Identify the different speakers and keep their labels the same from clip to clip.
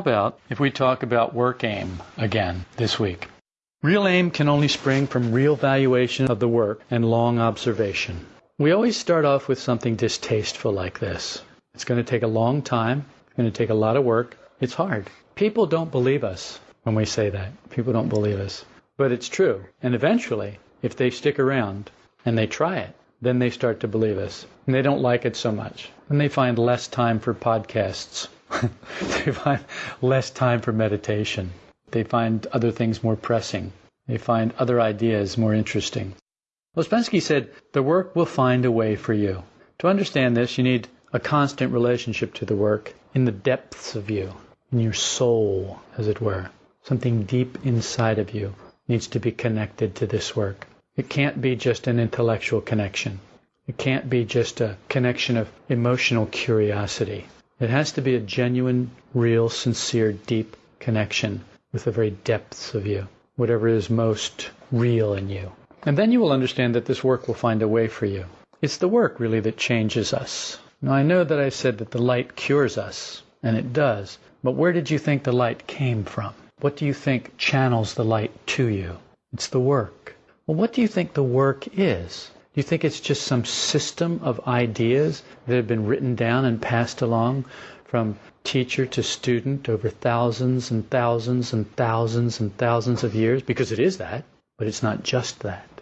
Speaker 1: About if we talk about work aim again this week? Real aim can only spring from real valuation of the work and long observation. We always start off with something distasteful like this. It's going to take a long time. It's going to take a lot of work. It's hard. People don't believe us when we say that. People don't believe us. But it's true. And eventually, if they stick around and they try it, then they start to believe us. And they don't like it so much. And they find less time for podcasts they find less time for meditation. They find other things more pressing. They find other ideas more interesting. Ouspensky said, the work will find a way for you. To understand this, you need a constant relationship to the work in the depths of you, in your soul, as it were. Something deep inside of you needs to be connected to this work. It can't be just an intellectual connection. It can't be just a connection of emotional curiosity. It has to be a genuine, real, sincere, deep connection with the very depths of you, whatever is most real in you. And then you will understand that this work will find a way for you. It's the work really that changes us. Now I know that I said that the light cures us, and it does, but where did you think the light came from? What do you think channels the light to you? It's the work. Well, what do you think the work is? Do you think it's just some system of ideas that have been written down and passed along from teacher to student over thousands and thousands and thousands and thousands of years? Because it is that, but it's not just that.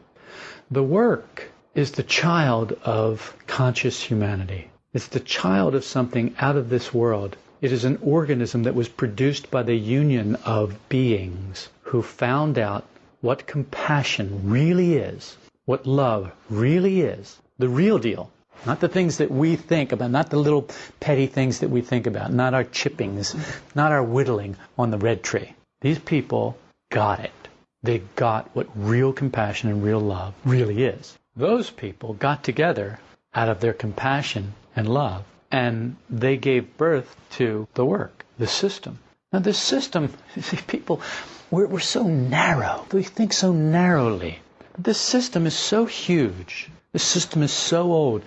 Speaker 1: The work is the child of conscious humanity. It's the child of something out of this world. It is an organism that was produced by the union of beings who found out what compassion really is what love really is, the real deal, not the things that we think about, not the little petty things that we think about, not our chippings, not our whittling on the red tree. These people got it. They got what real compassion and real love really is. Those people got together out of their compassion and love, and they gave birth to the work, the system. Now, this system, people, we're, we're so narrow. We think so narrowly. This system is so huge. This system is so old.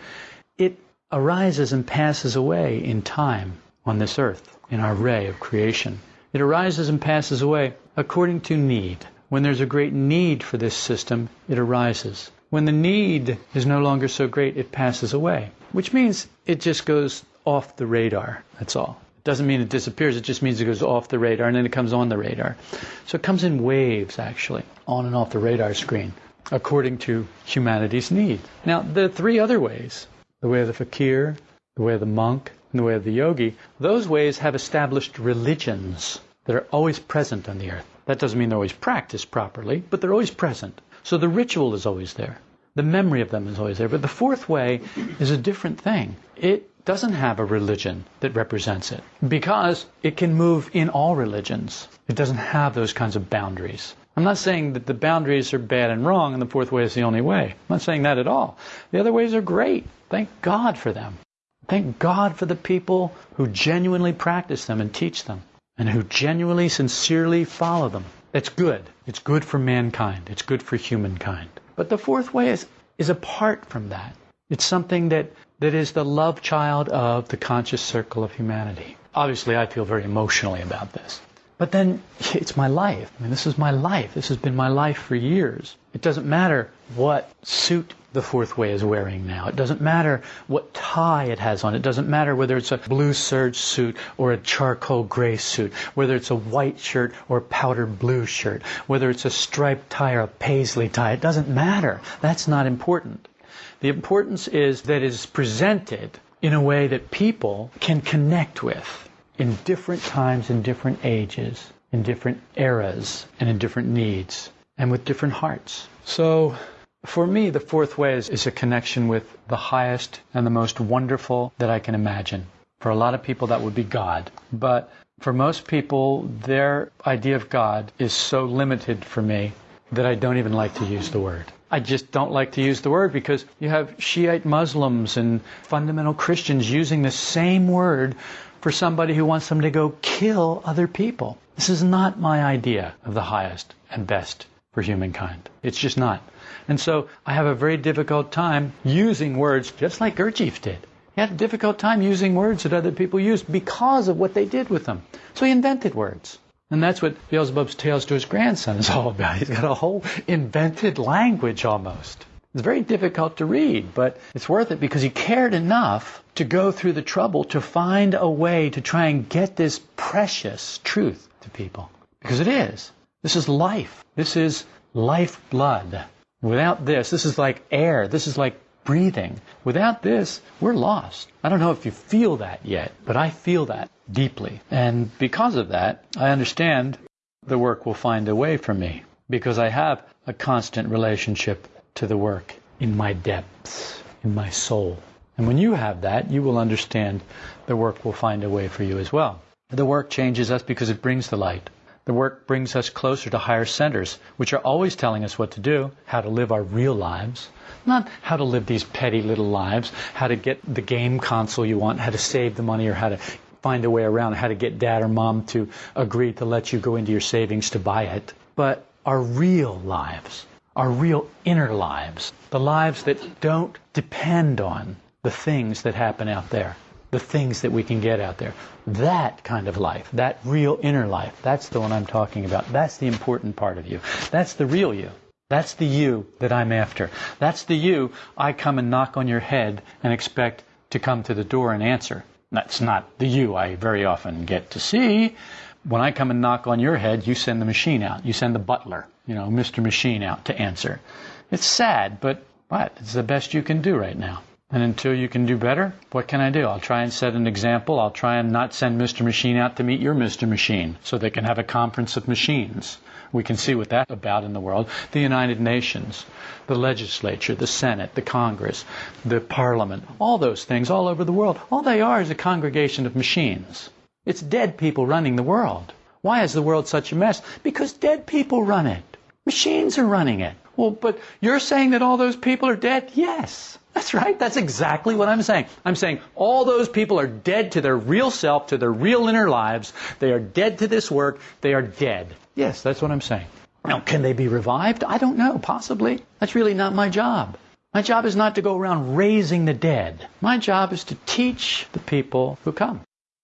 Speaker 1: It arises and passes away in time on this earth, in our ray of creation. It arises and passes away according to need. When there's a great need for this system, it arises. When the need is no longer so great, it passes away, which means it just goes off the radar. That's all. It doesn't mean it disappears, it just means it goes off the radar and then it comes on the radar. So it comes in waves, actually, on and off the radar screen according to humanity's need. Now, the three other ways the way of the fakir, the way of the monk, and the way of the yogi those ways have established religions that are always present on the earth. That doesn't mean they're always practiced properly, but they're always present. So the ritual is always there. The memory of them is always there. But the fourth way is a different thing. It doesn't have a religion that represents it because it can move in all religions. It doesn't have those kinds of boundaries. I'm not saying that the boundaries are bad and wrong and the fourth way is the only way. I'm not saying that at all. The other ways are great. Thank God for them. Thank God for the people who genuinely practice them and teach them and who genuinely, sincerely follow them. It's good. It's good for mankind. It's good for humankind. But the fourth way is, is apart from that. It's something that, that is the love child of the conscious circle of humanity. Obviously, I feel very emotionally about this. But then it's my life. I mean, this is my life. This has been my life for years. It doesn't matter what suit the fourth way is wearing now. It doesn't matter what tie it has on. It doesn't matter whether it's a blue serge suit or a charcoal gray suit, whether it's a white shirt or a powder blue shirt, whether it's a striped tie or a paisley tie. It doesn't matter. That's not important. The importance is that it is presented in a way that people can connect with in different times, in different ages, in different eras, and in different needs, and with different hearts. So, for me, the fourth way is, is, a connection with the highest and the most wonderful that I can imagine. For a lot of people, that would be God. But for most people, their idea of God is so limited for me that I don't even like to use the word. I just don't like to use the word because you have Shiite Muslims and fundamental Christians using the same word for somebody who wants them to go kill other people. This is not my idea of the highest and best for humankind. It's just not. And so I have a very difficult time using words just like Gurdjieff did. He had a difficult time using words that other people used because of what they did with them. So he invented words. And that's what Beelzebub's Tales to his grandson is all about. He's got a whole invented language almost. It's very difficult to read, but it's worth it because he cared enough to go through the trouble to find a way to try and get this precious truth to people. Because it is. This is life. This is lifeblood. Without this, this is like air. This is like breathing. Without this, we're lost. I don't know if you feel that yet, but I feel that deeply. And because of that, I understand the work will find a way for me because I have a constant relationship to the work in my depths, in my soul. And when you have that, you will understand the work will find a way for you as well. The work changes us because it brings the light. The work brings us closer to higher centers, which are always telling us what to do, how to live our real lives, not how to live these petty little lives, how to get the game console you want, how to save the money, or how to find a way around, how to get dad or mom to agree to let you go into your savings to buy it. But our real lives, our real inner lives, the lives that don't depend on the things that happen out there the things that we can get out there. That kind of life, that real inner life, that's the one I'm talking about. That's the important part of you. That's the real you. That's the you that I'm after. That's the you I come and knock on your head and expect to come to the door and answer. That's not the you I very often get to see. When I come and knock on your head, you send the machine out. You send the butler, you know, Mr. Machine out to answer. It's sad, but what? It's the best you can do right now. And until you can do better, what can I do? I'll try and set an example. I'll try and not send Mr. Machine out to meet your Mr. Machine so they can have a conference of machines. We can see what that's about in the world. The United Nations, the legislature, the Senate, the Congress, the Parliament, all those things all over the world. All they are is a congregation of machines. It's dead people running the world. Why is the world such a mess? Because dead people run it. Machines are running it. Well, but you're saying that all those people are dead? Yes. That's right. That's exactly what I'm saying. I'm saying all those people are dead to their real self, to their real inner lives. They are dead to this work. They are dead. Yes, that's what I'm saying. Now, can they be revived? I don't know. Possibly. That's really not my job. My job is not to go around raising the dead. My job is to teach the people who come.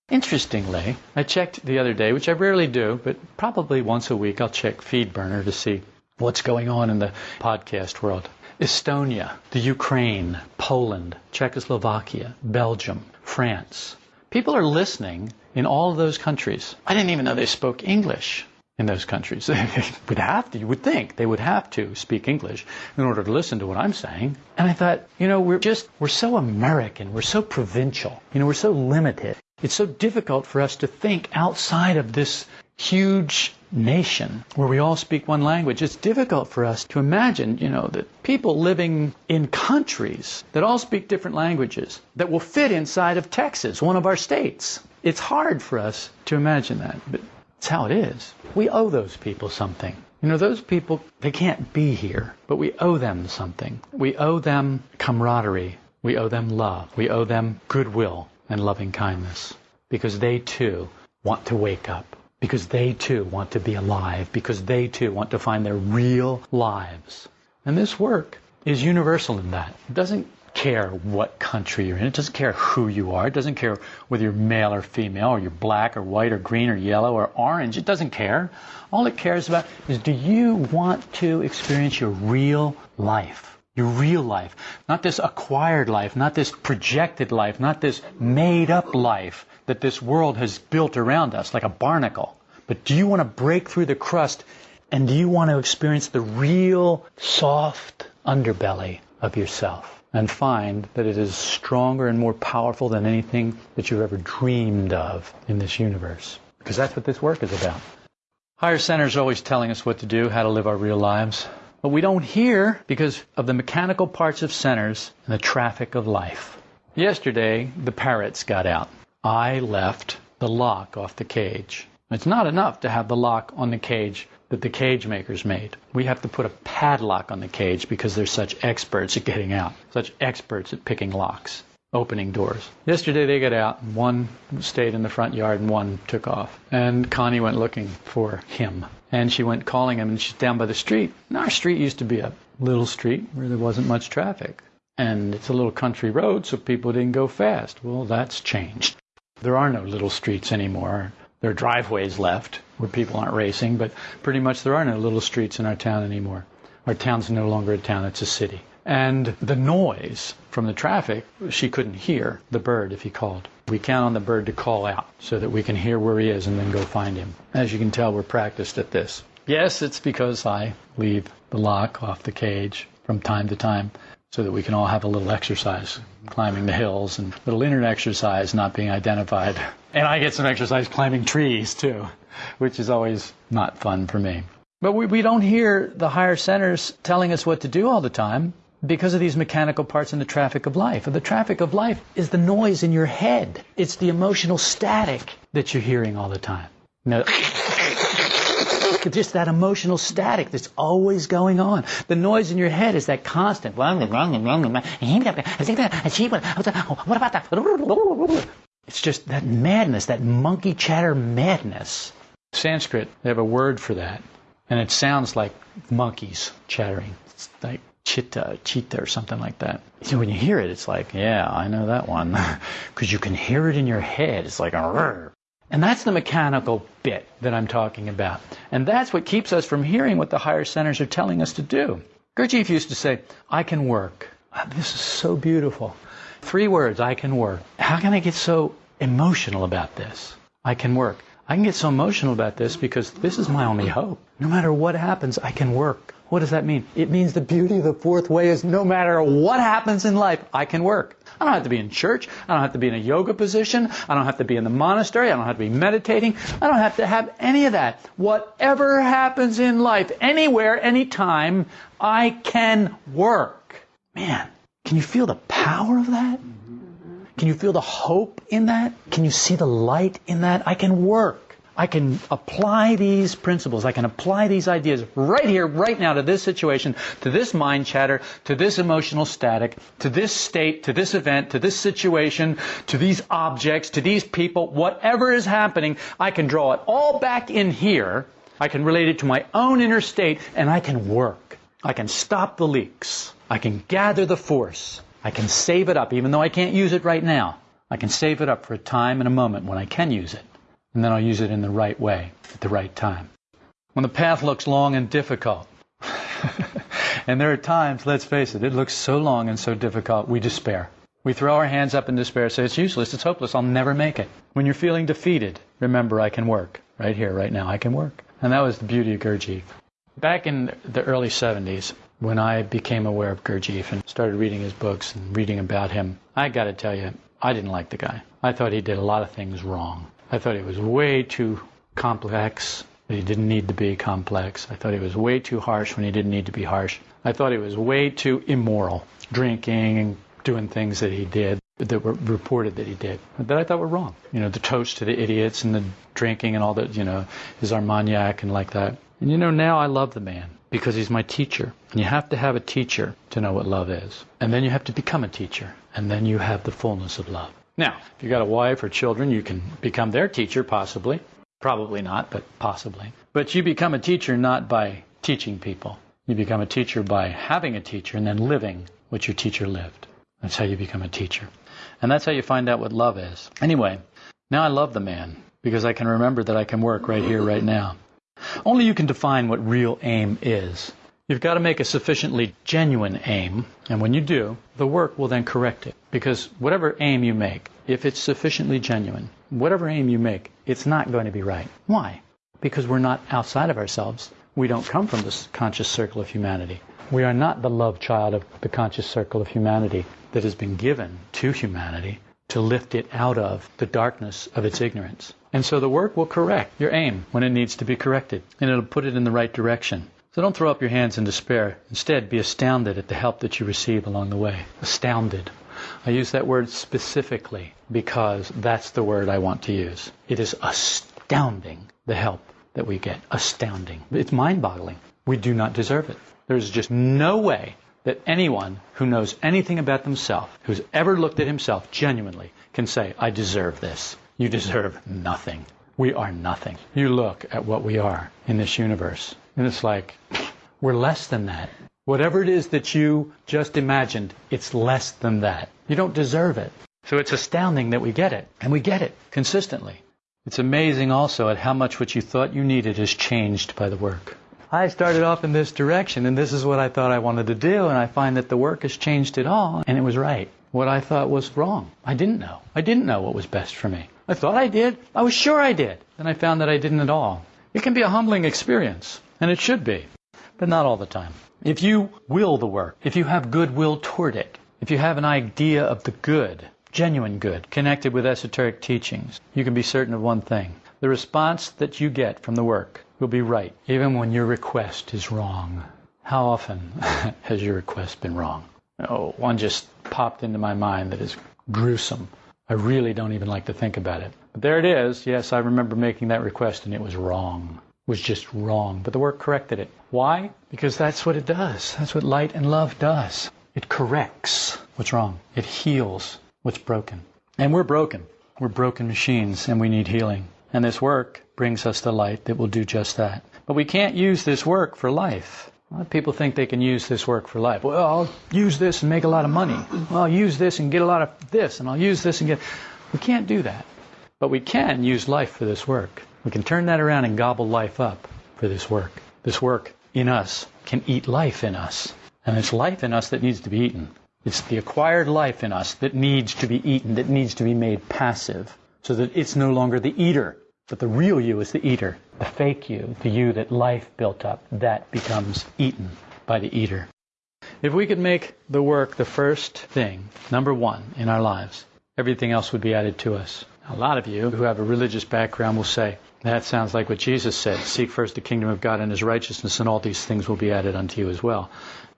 Speaker 1: Interestingly, I checked the other day, which I rarely do, but probably once a week I'll check FeedBurner to see what's going on in the podcast world. Estonia, the Ukraine, Poland, Czechoslovakia, Belgium, France. People are listening in all of those countries. I didn't even know they spoke English in those countries. They would have to, you would think, they would have to speak English in order to listen to what I'm saying. And I thought, you know, we're just, we're so American, we're so provincial, you know, we're so limited. It's so difficult for us to think outside of this huge nation where we all speak one language, it's difficult for us to imagine, you know, that people living in countries that all speak different languages that will fit inside of Texas, one of our states. It's hard for us to imagine that, but it's how it is. We owe those people something. You know, those people, they can't be here, but we owe them something. We owe them camaraderie. We owe them love. We owe them goodwill and loving kindness because they too want to wake up because they too want to be alive, because they too want to find their real lives. And this work is universal in that. It doesn't care what country you're in. It doesn't care who you are. It doesn't care whether you're male or female, or you're black or white or green or yellow or orange. It doesn't care. All it cares about is do you want to experience your real life? Your real life. Not this acquired life, not this projected life, not this made up life that this world has built around us like a barnacle. But do you want to break through the crust and do you want to experience the real soft underbelly of yourself and find that it is stronger and more powerful than anything that you've ever dreamed of in this universe? Because that's what this work is about. Higher centers are always telling us what to do, how to live our real lives. But we don't hear because of the mechanical parts of centers and the traffic of life. Yesterday, the parrots got out. I left the lock off the cage. It's not enough to have the lock on the cage that the cage makers made. We have to put a padlock on the cage because they're such experts at getting out, such experts at picking locks, opening doors. Yesterday they got out, and one stayed in the front yard and one took off. And Connie went looking for him. And she went calling him, and she's down by the street. And our street used to be a little street where there wasn't much traffic. And it's a little country road, so people didn't go fast. Well, that's changed. There are no little streets anymore. There are driveways left where people aren't racing, but pretty much there are no little streets in our town anymore. Our town's no longer a town, it's a city. And the noise from the traffic, she couldn't hear the bird if he called. We count on the bird to call out so that we can hear where he is and then go find him. As you can tell, we're practiced at this. Yes, it's because I leave the lock off the cage from time to time so that we can all have a little exercise climbing the hills and a little internet exercise not being identified. And I get some exercise climbing trees too, which is always not fun for me. But we, we don't hear the higher centers telling us what to do all the time because of these mechanical parts in the traffic of life. And the traffic of life is the noise in your head. It's the emotional static that you're hearing all the time. No. Just that emotional static that's always going on. The noise in your head is that constant. What about that? It's just that madness, that monkey chatter madness. Sanskrit, they have a word for that. And it sounds like monkeys chattering. It's like chitta, cheetah, or something like that. So when you hear it, it's like, yeah, I know that one. Because you can hear it in your head. It's like, Arr. And that's the mechanical bit that I'm talking about. And that's what keeps us from hearing what the higher centers are telling us to do. Gurdjieff used to say, I can work. Uh, this is so beautiful. Three words, I can work. How can I get so emotional about this? I can work. I can get so emotional about this because this is my only hope. No matter what happens, I can work. What does that mean? It means the beauty of the fourth way is no matter what happens in life, I can work. I don't have to be in church. I don't have to be in a yoga position. I don't have to be in the monastery. I don't have to be meditating. I don't have to have any of that. Whatever happens in life, anywhere, anytime, I can work. Man, can you feel the power of that? Can you feel the hope in that? Can you see the light in that? I can work. I can apply these principles, I can apply these ideas right here, right now to this situation, to this mind chatter, to this emotional static, to this state, to this event, to this situation, to these objects, to these people, whatever is happening, I can draw it all back in here. I can relate it to my own inner state and I can work. I can stop the leaks. I can gather the force. I can save it up, even though I can't use it right now. I can save it up for a time and a moment when I can use it and then I'll use it in the right way at the right time. When the path looks long and difficult, and there are times, let's face it, it looks so long and so difficult, we despair. We throw our hands up in despair, say, it's useless, it's hopeless, I'll never make it. When you're feeling defeated, remember, I can work. Right here, right now, I can work. And that was the beauty of Gurdjieff. Back in the early 70s, when I became aware of Gurdjieff and started reading his books and reading about him, I got to tell you, I didn't like the guy. I thought he did a lot of things wrong. I thought he was way too complex. He didn't need to be complex. I thought he was way too harsh when he didn't need to be harsh. I thought he was way too immoral, drinking and doing things that he did that were reported that he did that I thought were wrong. You know, the toast to the idiots and the drinking and all that, you know, his Armagnac and like that. And you know, now I love the man because he's my teacher. And you have to have a teacher to know what love is. And then you have to become a teacher. And then you have the fullness of love. Now, if you've got a wife or children, you can become their teacher, possibly. Probably not, but possibly. But you become a teacher not by teaching people. You become a teacher by having a teacher and then living what your teacher lived. That's how you become a teacher. And that's how you find out what love is. Anyway, now I love the man because I can remember that I can work right here, right now. Only you can define what real aim is. You've got to make a sufficiently genuine aim, and when you do, the work will then correct it. Because whatever aim you make, if it's sufficiently genuine, whatever aim you make, it's not going to be right. Why? Because we're not outside of ourselves. We don't come from this conscious circle of humanity. We are not the love child of the conscious circle of humanity that has been given to humanity to lift it out of the darkness of its ignorance. And so the work will correct your aim when it needs to be corrected, and it'll put it in the right direction. So don't throw up your hands in despair. Instead, be astounded at the help that you receive along the way. Astounded. I use that word specifically because that's the word I want to use. It is astounding the help that we get. Astounding. It's mind boggling. We do not deserve it. There's just no way that anyone who knows anything about themselves, who's ever looked at himself genuinely, can say, I deserve this. You deserve nothing. We are nothing. You look at what we are in this universe. And it's like, we're less than that. Whatever it is that you just imagined, it's less than that. You don't deserve it. So it's astounding that we get it. And we get it consistently. It's amazing also at how much what you thought you needed is changed by the work. I started off in this direction and this is what I thought I wanted to do and I find that the work has changed it all and it was right. What I thought was wrong. I didn't know. I didn't know what was best for me. I thought I did. I was sure I did. Then I found that I didn't at all. It can be a humbling experience and it should be, but not all the time. If you will the work, if you have goodwill toward it, if you have an idea of the good, genuine good, connected with esoteric teachings, you can be certain of one thing. The response that you get from the work will be right, even when your request is wrong. How often has your request been wrong? Oh, one just popped into my mind that is gruesome. I really don't even like to think about it. But there it is. Yes, I remember making that request and it was wrong. Was just wrong. But the work corrected it. Why? Because that's what it does. That's what light and love does. It corrects what's wrong. It heals what's broken. And we're broken. We're broken machines and we need healing. And this work brings us the light that will do just that. But we can't use this work for life. A lot of people think they can use this work for life. Well, I'll use this and make a lot of money. Well, I'll use this and get a lot of this, and I'll use this and get. We can't do that. But we can use life for this work. We can turn that around and gobble life up for this work. This work in us can eat life in us. And it's life in us that needs to be eaten. It's the acquired life in us that needs to be eaten, that needs to be made passive, so that it's no longer the eater, but the real you is the eater. The fake you, the you that life built up, that becomes eaten by the eater. If we could make the work the first thing, number one, in our lives, everything else would be added to us. A lot of you who have a religious background will say, that sounds like what Jesus said seek first the kingdom of God and his righteousness, and all these things will be added unto you as well.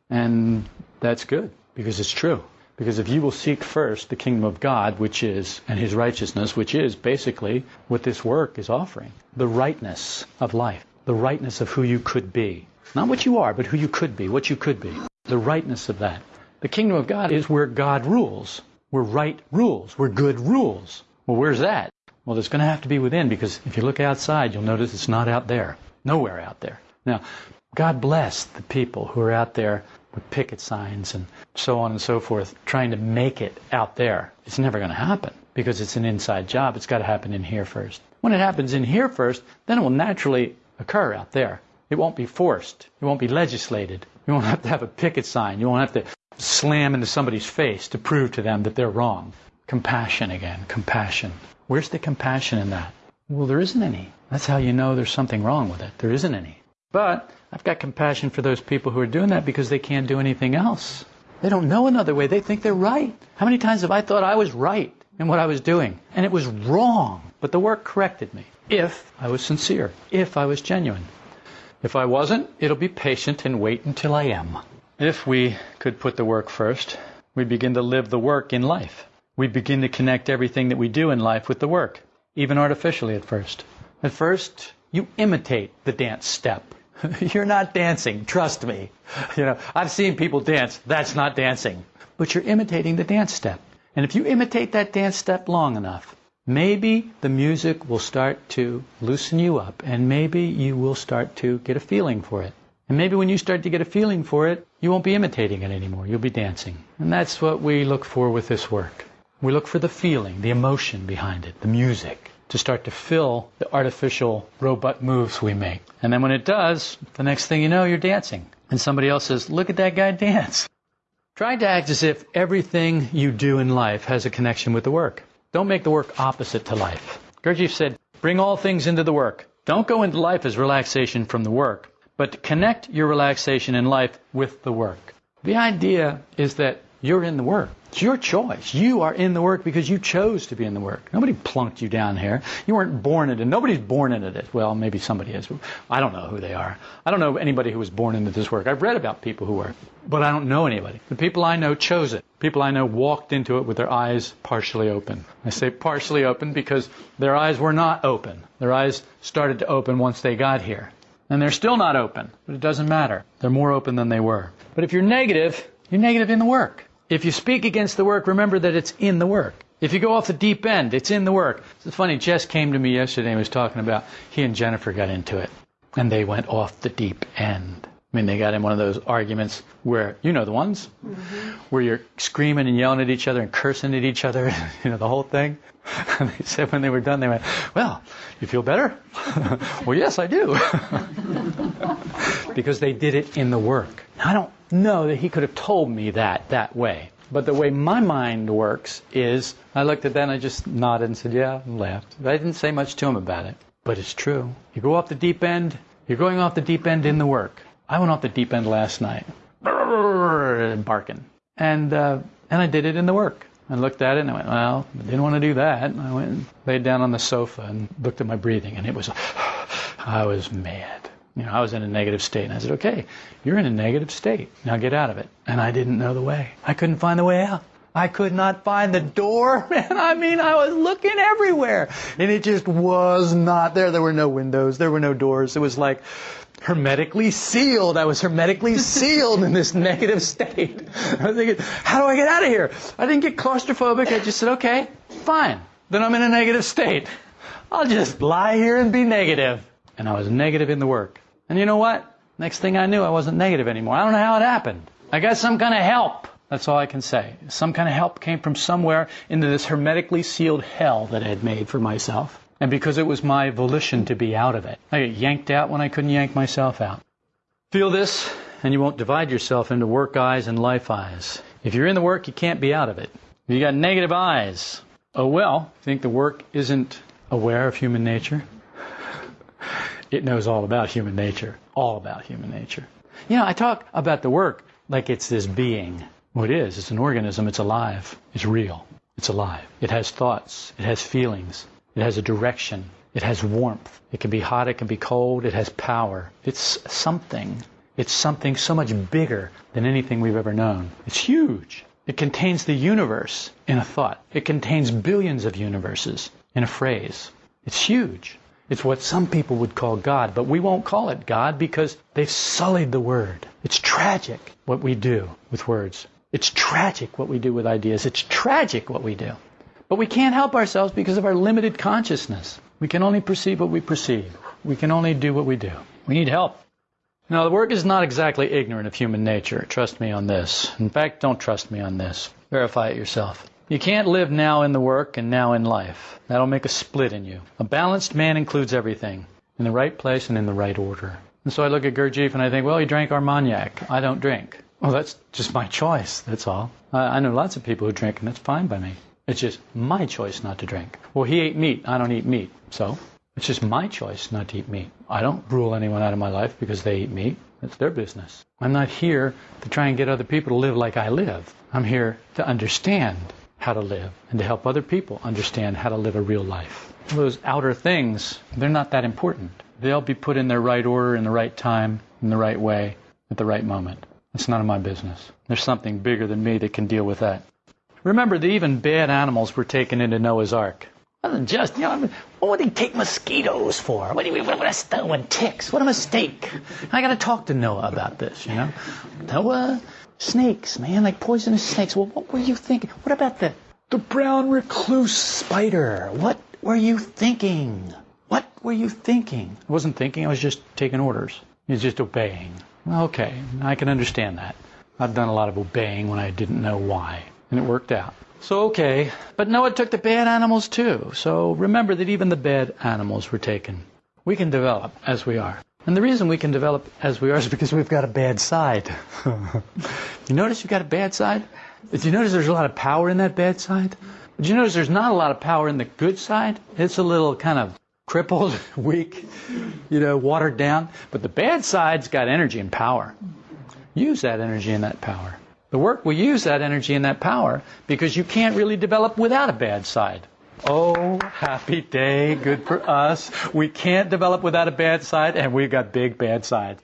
Speaker 1: And that's good because it's true. Because if you will seek first the kingdom of God, which is, and his righteousness, which is basically what this work is offering, the rightness of life, the rightness of who you could be. Not what you are, but who you could be, what you could be. The rightness of that. The kingdom of God is where God rules. Where right rules. Where good rules. Well, where's that? Well, it's going to have to be within because if you look outside, you'll notice it's not out there. Nowhere out there. Now, God bless the people who are out there with picket signs and so on and so forth, trying to make it out there. It's never going to happen because it's an inside job. It's got to happen in here first. When it happens in here first, then it will naturally occur out there. It won't be forced. It won't be legislated. You won't have to have a picket sign. You won't have to slam into somebody's face to prove to them that they're wrong. Compassion again. Compassion. Where's the compassion in that? Well, there isn't any. That's how you know there's something wrong with it. There isn't any. But I've got compassion for those people who are doing that because they can't do anything else. They don't know another way. They think they're right. How many times have I thought I was right in what I was doing? And it was wrong. But the work corrected me. If I was sincere. If I was genuine. If I wasn't, it'll be patient and wait until I am. If we could put the work first, we begin to live the work in life. We begin to connect everything that we do in life with the work, even artificially at first. At first, you imitate the dance step. you're not dancing, trust me. You know, I've seen people dance, that's not dancing. But you're imitating the dance step. And if you imitate that dance step long enough, maybe the music will start to loosen you up and maybe you will start to get a feeling for it. And maybe when you start to get a feeling for it, you won't be imitating it anymore. You'll be dancing. And that's what we look for with this work. We look for the feeling, the emotion behind it, the music to start to fill the artificial robot moves we make. And then when it does, the next thing you know, you're dancing. And somebody else says, look at that guy dance. Try to act as if everything you do in life has a connection with the work. Don't make the work opposite to life. Gurdjieff said, bring all things into the work. Don't go into life as relaxation from the work, but connect your relaxation in life with the work. The idea is that you're in the work. It's your choice. You are in the work because you chose to be in the work. Nobody plunked you down here. You weren't born into it. Nobody's born into it. Well, maybe somebody is. I don't know who they are. I don't know anybody who was born into this work. I've read about people who were, but I don't know anybody. The people I know chose it. People I know walked into it with their eyes partially open. I say partially open because their eyes were not open. Their eyes started to open once they got here. And they're still not open, but it doesn't matter. They're more open than they were. But if you're negative, you're negative in the work. If you speak against the work, remember that it's in the work. If you go off the deep end, it's in the work. It's funny, Jess came to me yesterday and was talking about he and Jennifer got into it. And they went off the deep end. I mean, they got in one of those arguments where, you know the ones, mm-hmm. Where you're screaming and yelling at each other and cursing at each other, you know, the whole thing. And they said when they were done, they went, well, you feel better? well, yes, I do. because they did it in the work. I don't know that he could have told me that that way. But the way my mind works is I looked at that and I just nodded and said, yeah, and laughed. I didn't say much to him about it. But it's true. You go off the deep end, you're going off the deep end in the work. I went off the deep end last night, barking. And, uh, and I did it in the work. I looked at it and I went, well, I didn't want to do that. And I went and laid down on the sofa and looked at my breathing and it was, I was mad. You know, I was in a negative state. And I said, okay, you're in a negative state. Now get out of it. And I didn't know the way. I couldn't find the way out. I could not find the door. Man, I mean, I was looking everywhere. And it just was not there. There were no windows. There were no doors. It was like hermetically sealed. I was hermetically sealed in this negative state. I was thinking, how do I get out of here? I didn't get claustrophobic. I just said, okay, fine. Then I'm in a negative state. I'll just lie here and be negative. And I was negative in the work. And you know what? Next thing I knew, I wasn't negative anymore. I don't know how it happened. I got some kind of help. That's all I can say. Some kind of help came from somewhere into this hermetically sealed hell that I had made for myself. And because it was my volition to be out of it, I got yanked out when I couldn't yank myself out. Feel this, and you won't divide yourself into work I's and life I's. If you're in the work, you can't be out of it. If you got negative I's, oh well, think the work isn't aware of human nature? it knows all about human nature. All about human nature. You know, I talk about the work like it's this being. Well, it is. It's an organism. It's alive. It's real. It's alive. It has thoughts. It has feelings. It has a direction. It has warmth. It can be hot. It can be cold. It has power. It's something. It's something so much bigger than anything we've ever known. It's huge. It contains the universe in a thought. It contains billions of universes in a phrase. It's huge. It's what some people would call God, but we won't call it God because they've sullied the word. It's tragic what we do with words. It's tragic what we do with ideas. It's tragic what we do. But we can't help ourselves because of our limited consciousness. We can only perceive what we perceive. We can only do what we do. We need help. Now, the work is not exactly ignorant of human nature. Trust me on this. In fact, don't trust me on this. Verify it yourself. You can't live now in the work and now in life. That'll make a split in you. A balanced man includes everything in the right place and in the right order. And so I look at Gurdjieff and I think, well, he drank Armagnac. I don't drink. Well, that's just my choice. That's all. I, I know lots of people who drink, and that's fine by me. It's just my choice not to drink. Well, he ate meat. I don't eat meat. So it's just my choice not to eat meat. I don't rule anyone out of my life because they eat meat. It's their business. I'm not here to try and get other people to live like I live. I'm here to understand how to live and to help other people understand how to live a real life. Those outer things, they're not that important. They'll be put in their right order, in the right time, in the right way, at the right moment. It's none of my business. There's something bigger than me that can deal with that. Remember that even bad animals were taken into Noah's Ark. It wasn't just, you know, what would he take mosquitoes for? What do you, what a stone and ticks? What a mistake. I got to talk to Noah about this, you know. Noah, Snakes, man, like poisonous snakes. Well, what were you thinking? What about the the brown recluse spider? What were you thinking? What were you thinking? I wasn't thinking. I was just taking orders. I was just obeying. Okay, I can understand that. I've done a lot of obeying when I didn't know why, and it worked out. So okay, but Noah took the bad animals too. So remember that even the bad animals were taken. We can develop as we are. And the reason we can develop as we are is because we've got a bad side. you notice you've got a bad side? Did you notice there's a lot of power in that bad side? Did you notice there's not a lot of power in the good side? It's a little kind of crippled, weak, you know, watered down. But the bad side's got energy and power. Use that energy and that power. The work will use that energy and that power because you can't really develop without a bad side. Oh, happy day, good for us. We can't develop without a bad side, and we've got big bad sides.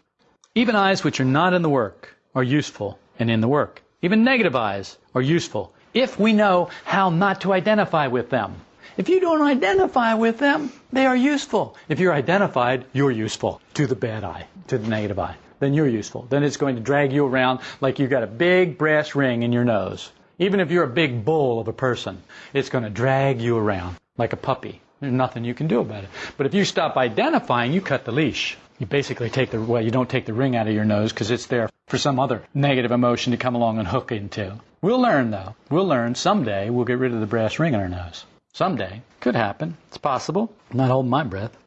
Speaker 1: Even I's which are not in the work are useful and in the work. Even negative I's are useful if we know how not to identify with them. If you don't identify with them, they are useful. If you're identified, you're useful to the bad I, to the negative I. Then you're useful. Then it's going to drag you around like you've got a big brass ring in your nose. Even if you're a big bull of a person, it's going to drag you around like a puppy. There's nothing you can do about it. But if you stop identifying, you cut the leash. You basically take the, well, you don't take the ring out of your nose because it's there for some other negative emotion to come along and hook into. We'll learn though. We'll learn someday we'll get rid of the brass ring in our nose. Someday. Could happen. It's possible. I'm not holding my breath.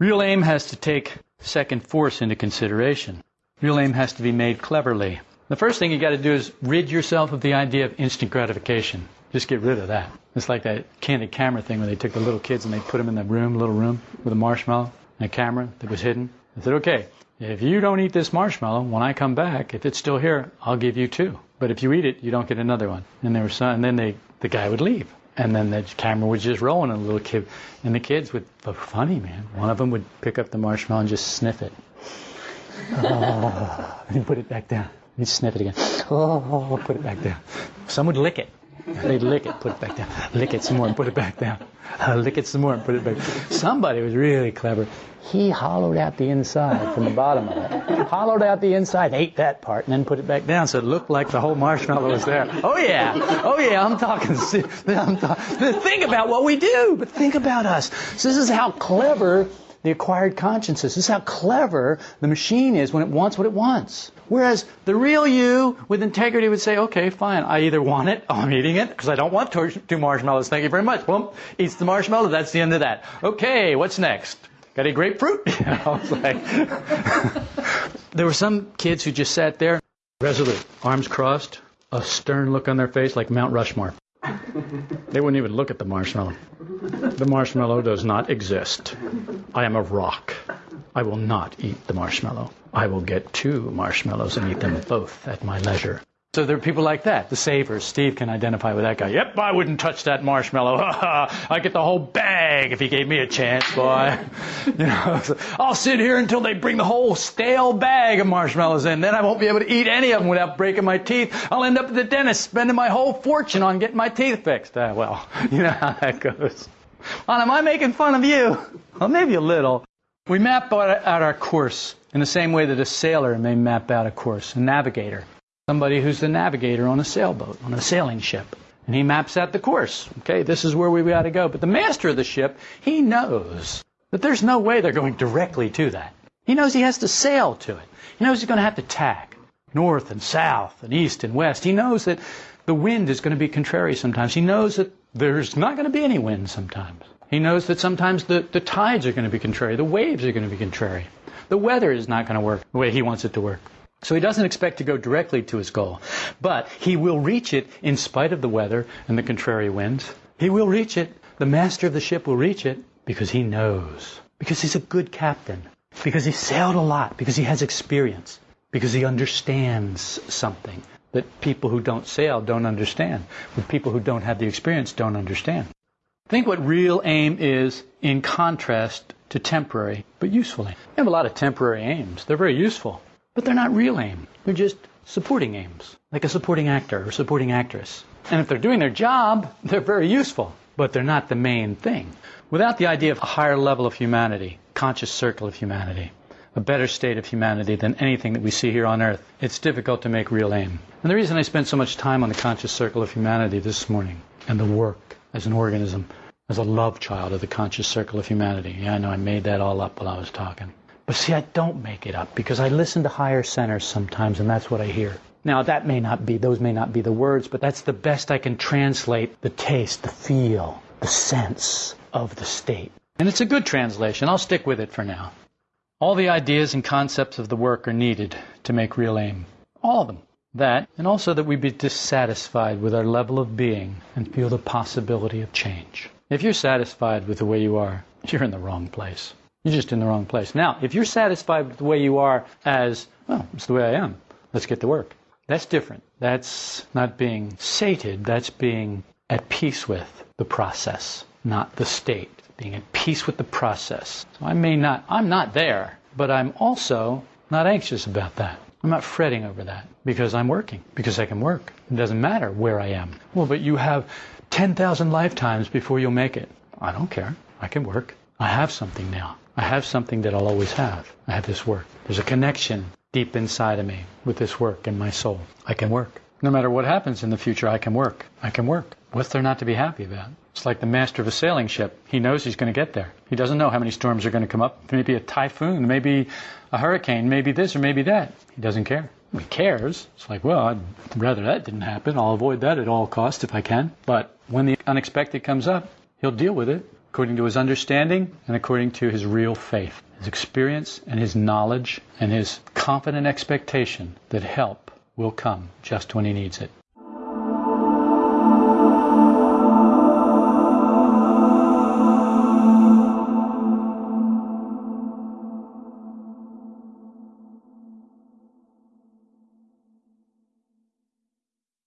Speaker 1: Real aim has to take second force into consideration. Real aim has to be made cleverly. The first thing you got to do is rid yourself of the idea of instant gratification. Just get rid of that. It's like that candid camera thing where they took the little kids and they put them in the room, little room, with a marshmallow and a camera that was hidden. I said, okay, if you don't eat this marshmallow, when I come back, if it's still here, I'll give you two. But if you eat it, you don't get another one. And there was some, and then they, the guy would leave. And then the camera was just rolling, and the little kid, and the kids would, funny man, one of them would pick up the marshmallow and just sniff it. Oh, and put it back down. He'd sniff it again. Oh, put it back down. Some would lick it. They'd lick it, put it back down. Lick it some more and put it back down. Uh, lick it some more and put it back. Somebody was really clever. He hollowed out the inside from the bottom of it. Hollowed out the inside, ate that part, and then put it back down so it looked like the whole marshmallow was there. Oh yeah, oh yeah, I'm talking. I'm talking. Think about what we do, but think about us. So this is how clever the acquired consciences. This is how clever the machine is when it wants what it wants. Whereas the real you with integrity would say, okay, fine, I either want it, I'm eating it, because I don't want two marshmallows, thank you very much. Boom, eats the marshmallow, that's the end of that. Okay, what's next? Got a grapefruit? Like there were some kids who just sat there, resolute, arms crossed, a stern look on their face like Mount Rushmore. They wouldn't even look at the marshmallow. The marshmallow does not exist. I am a rock. I will not eat the marshmallow. I will get two marshmallows and eat them both at my leisure. So there are people like that, the savers. Steve can identify with that guy. Yep, I wouldn't touch that marshmallow. I get the whole bag if he gave me a chance, boy. you know, I'll sit here until they bring the whole stale bag of marshmallows in. Then I won't be able to eat any of them without breaking my teeth. I'll end up at the dentist spending my whole fortune on getting my teeth fixed. Uh, well, you know how that goes. Well, am I making fun of you? Well, maybe a little. We map out our course in the same way that a sailor may map out a course, a navigator somebody who's the navigator on a sailboat, on a sailing ship. And he maps out the course. Okay, this is where we got to go. But the master of the ship, he knows that there's no way they're going directly to that. He knows he has to sail to it. He knows he's going to have to tack north and south and east and west. He knows that the wind is going to be contrary sometimes. He knows that there's not going to be any wind sometimes. He knows that sometimes the, the tides are going to be contrary. The waves are going to be contrary. The weather is not going to work the way he wants it to work. So he doesn't expect to go directly to his goal, but he will reach it in spite of the weather and the contrary winds. He will reach it. The master of the ship will reach it because he knows, because he's a good captain, because he sailed a lot, because he has experience, because he understands something that people who don't sail don't understand, but people who don't have the experience don't understand. Think what real aim is in contrast to temporary but useful aim. We have a lot of temporary aims. They're very useful. But they're not real aim. They're just supporting aims, like a supporting actor or supporting actress. And if they're doing their job, they're very useful, but they're not the main thing. Without the idea of a higher level of humanity, conscious circle of humanity, a better state of humanity than anything that we see here on earth, it's difficult to make real aim. And the reason I spent so much time on the conscious circle of humanity this morning and the work as an organism, as a love child of the conscious circle of humanity. Yeah, I know I made that all up while I was talking. But see, I don't make it up because I listen to higher centers sometimes and that's what I hear. Now, that may not be, those may not be the words, but that's the best I can translate the taste, the feel, the sense of the state. And it's a good translation. I'll stick with it for now. All the ideas and concepts of the work are needed to make real aim. All of them. That, and also that we be dissatisfied with our level of being and feel the possibility of change. If you're satisfied with the way you are, you're in the wrong place. You're just in the wrong place. Now, if you're satisfied with the way you are as, well, it's the way I am, let's get to work. That's different. That's not being sated, that's being at peace with the process, not the state. Being at peace with the process. So I may not, I'm not there, but I'm also not anxious about that. I'm not fretting over that because I'm working, because I can work. It doesn't matter where I am. Well, but you have 10,000 lifetimes before you'll make it. I don't care. I can work. I have something now. I have something that I'll always have. I have this work. There's a connection deep inside of me with this work in my soul. I can work. No matter what happens in the future, I can work. I can work. What's there not to be happy about? It's like the master of a sailing ship. He knows he's going to get there. He doesn't know how many storms are going to come up. Maybe a typhoon, maybe a hurricane, maybe this or maybe that. He doesn't care. He cares. It's like, well, I'd rather that didn't happen. I'll avoid that at all costs if I can. But when the unexpected comes up, he'll deal with it according to his understanding and according to his real faith, his experience and his knowledge and his confident expectation that help will come just when he needs it.